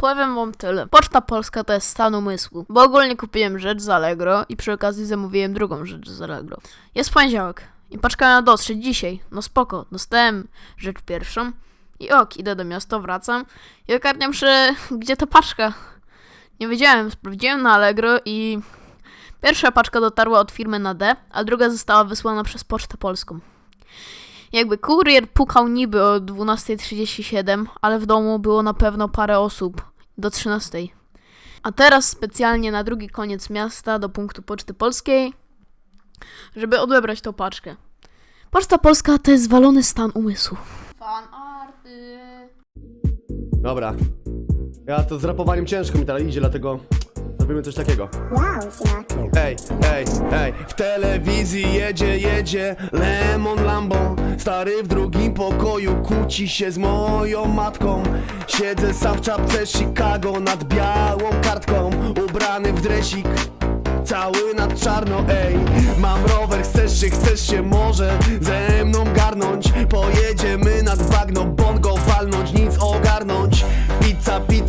powiem wam tyle. Poczta Polska to jest stan umysłu. Bo ogólnie kupiłem rzecz z Allegro i przy okazji zamówiłem drugą rzecz z Allegro. Jest poniedziałek i paczka na dotrzeć dzisiaj. No spoko, dostałem rzecz pierwszą i ok, idę do miasta, wracam i ogarniam się, gdzie ta paczka. Nie wiedziałem, sprawdziłem na Allegro i pierwsza paczka dotarła od firmy na D, a druga została wysłana przez Pocztę Polską. Jakby kurier pukał niby o 12.37, ale w domu było na pewno parę osób do 13.00. A teraz specjalnie na drugi koniec miasta do punktu Poczty Polskiej, żeby odebrać tą paczkę. Poczta Polska to jest walony stan umysłu. Fanarty. Dobra. Ja to z rapowaniem ciężko mi teraz idzie, dlatego zrobimy coś takiego. Ej, ej, ej, w telewizji jedzie, jedzie Lemon Lambo Stary w drugim pokoju kłóci się z moją matką. Siedzę sam w czapce Chicago nad białą kartką. Ubrany w dresik cały nad czarno, ej. Mam rower, chcesz się, chcesz się może ze mną garnąć? Pojedziemy nad bagno, bongo walnąć, nic ogarnąć. Pizza, pizza